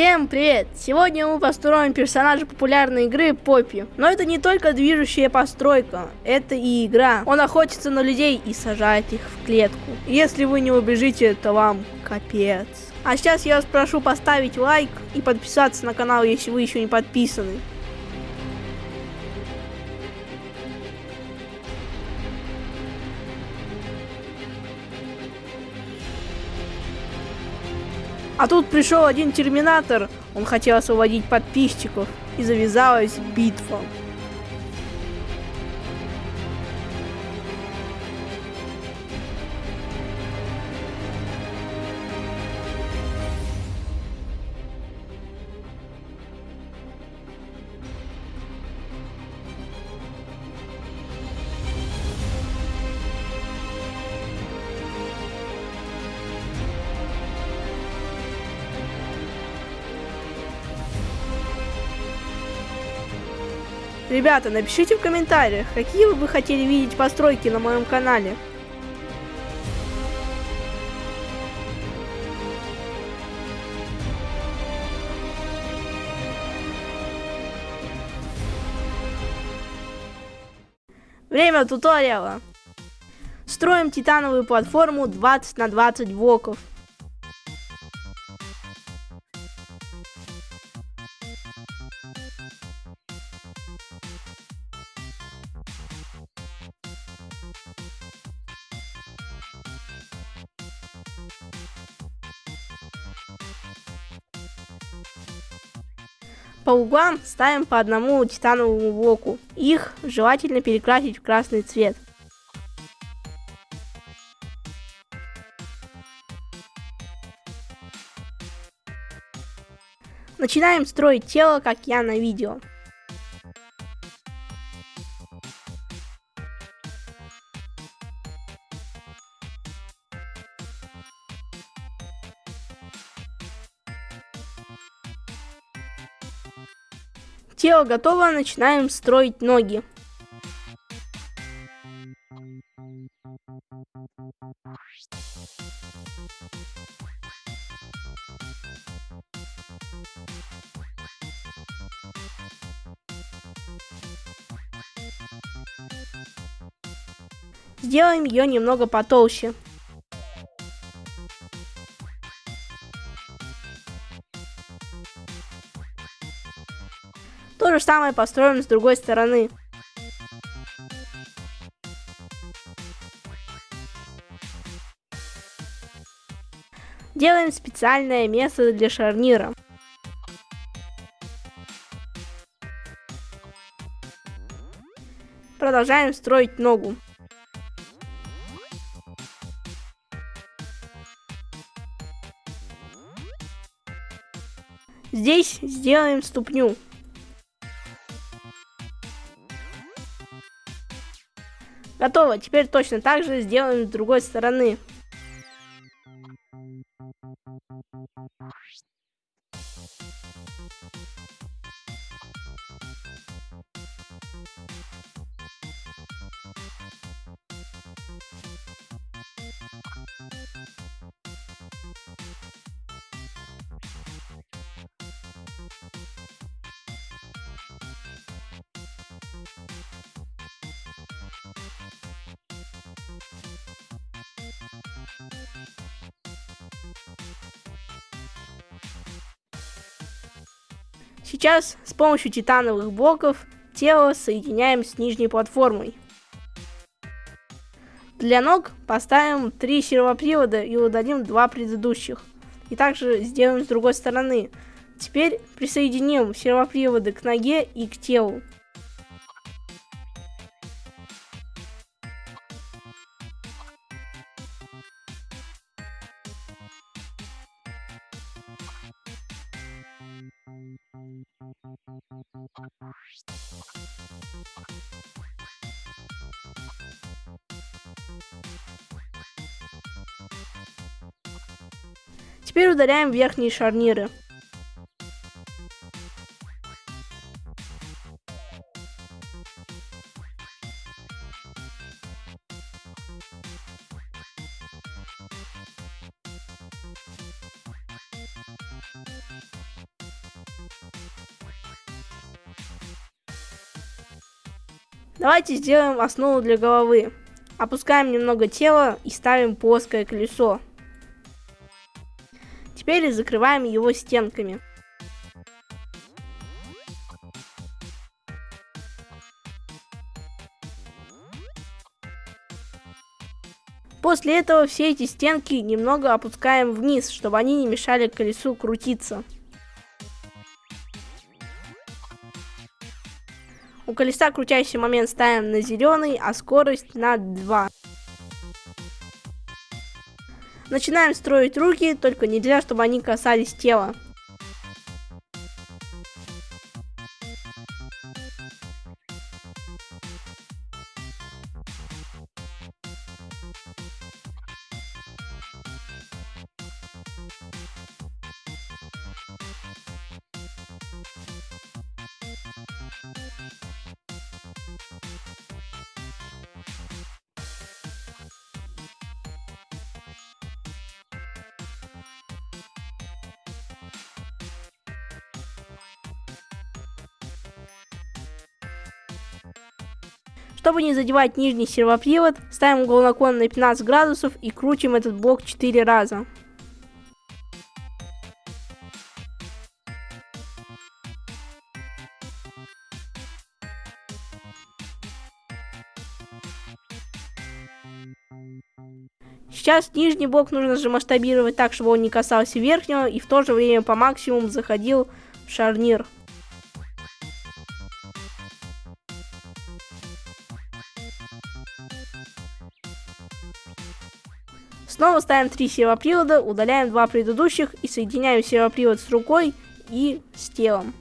Всем привет! Сегодня мы построим персонажа популярной игры Поппи. Но это не только движущая постройка, это и игра. Он охотится на людей и сажает их в клетку. Если вы не убежите, то вам капец. А сейчас я вас прошу поставить лайк и подписаться на канал, если вы еще не подписаны. А тут пришел один терминатор, он хотел освободить подписчиков, и завязалась битва. Ребята, напишите в комментариях, какие вы бы хотели видеть постройки на моем канале. Время туториала. Строим титановую платформу 20 на 20 блоков. По углам ставим по одному титановому блоку. Их желательно перекрасить в красный цвет. Начинаем строить тело, как я на видео. Тело готово, начинаем строить ноги. Сделаем ее немного потолще. Самое построим с другой стороны. Делаем специальное место для шарнира. Продолжаем строить ногу. Здесь сделаем ступню. Готово. Теперь точно так же сделаем с другой стороны. Сейчас с помощью титановых блоков тело соединяем с нижней платформой. Для ног поставим три сервопривода и удалим два предыдущих. И также сделаем с другой стороны. Теперь присоединим сервоприводы к ноге и к телу. Теперь удаляем верхние шарниры. Давайте сделаем основу для головы. Опускаем немного тела и ставим плоское колесо. Теперь закрываем его стенками. После этого все эти стенки немного опускаем вниз, чтобы они не мешали колесу крутиться. У колеса крутящий момент ставим на зеленый, а скорость на 2. Начинаем строить руки, только нельзя, чтобы они касались тела. Чтобы не задевать нижний сервопривод, ставим угол наклона на 15 градусов и крутим этот блок 4 раза. Сейчас нижний блок нужно же масштабировать так, чтобы он не касался верхнего и в то же время по максимуму заходил в шарнир. Снова ставим три сервопривода, удаляем два предыдущих и соединяем сервопривод с рукой и с телом.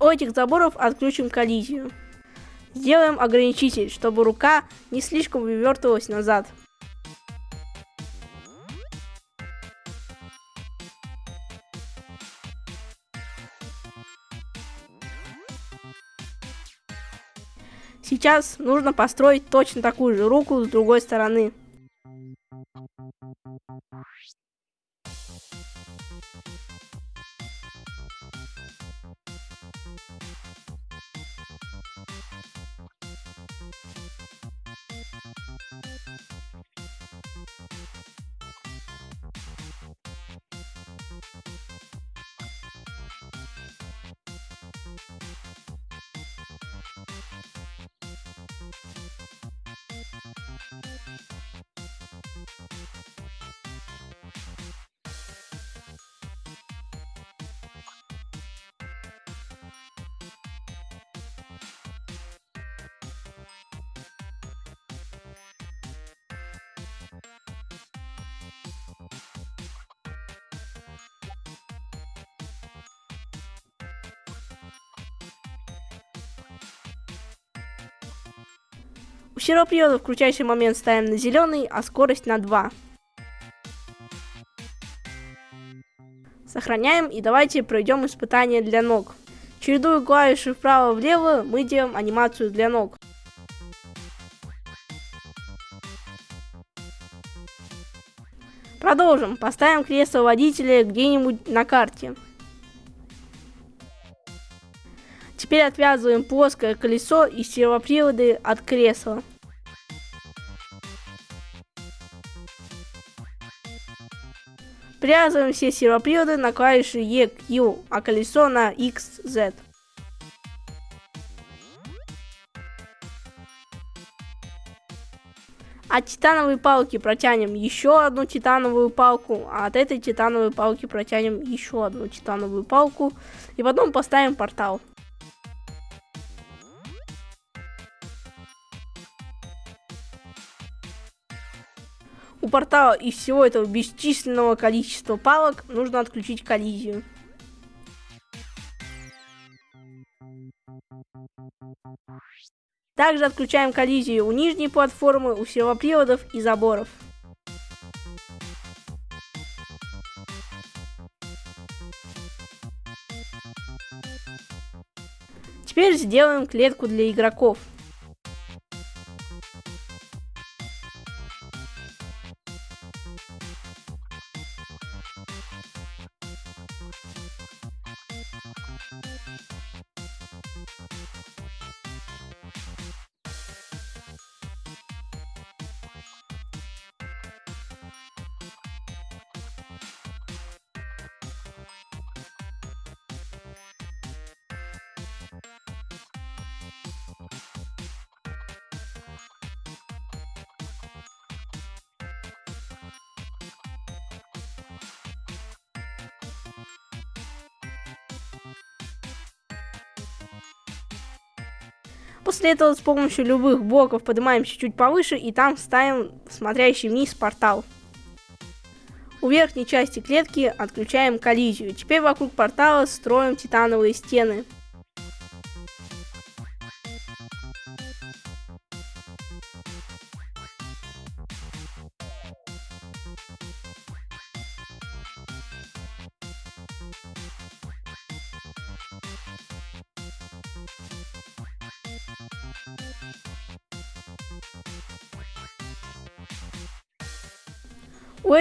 У этих заборов отключим коллизию. Сделаем ограничитель, чтобы рука не слишком вывертывалась назад. Сейчас нужно построить точно такую же руку с другой стороны. У сервопривода крутящий момент ставим на зеленый, а скорость на 2. Сохраняем и давайте пройдем испытание для ног. Чередуя клавиши вправо-влево, мы делаем анимацию для ног. Продолжим. Поставим кресло водителя где-нибудь на карте. Теперь отвязываем плоское колесо и сервоприводы от кресла. Привязываем все сервоприводы на клавиши E, Q, а колесо на X, Z. От титановой палки протянем еще одну титановую палку, а от этой титановой палки протянем еще одну титановую палку. И потом поставим портал. Портала из всего этого бесчисленного количества палок нужно отключить коллизию. Также отключаем коллизию у нижней платформы, у сервоприводов и заборов. сделаем клетку для игроков. После этого с помощью любых блоков поднимаемся чуть повыше и там ставим смотрящий вниз портал. У верхней части клетки отключаем коллизию. Теперь вокруг портала строим титановые стены.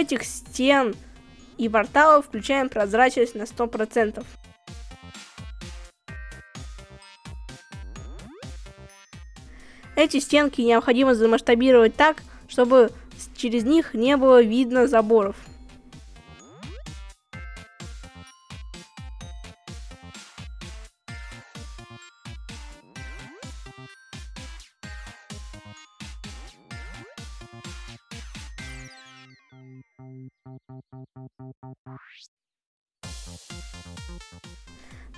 Этих стен и порталов включаем прозрачность на 100%. Эти стенки необходимо замасштабировать так, чтобы через них не было видно заборов.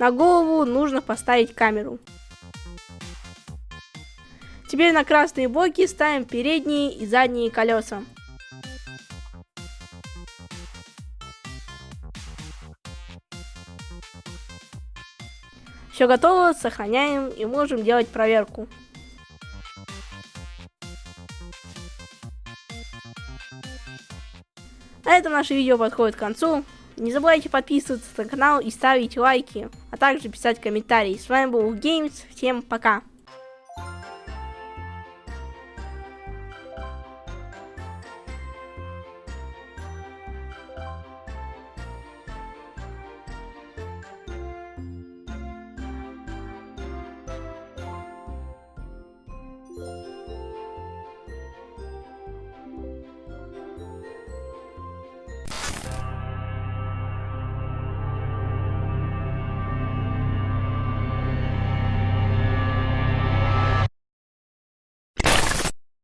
На голову нужно поставить камеру. Теперь на красные боки ставим передние и задние колеса. Все готово, сохраняем и можем делать проверку. На этом наше видео подходит к концу. Не забывайте подписываться на канал и ставить лайки, а также писать комментарии. С вами был Games, всем пока!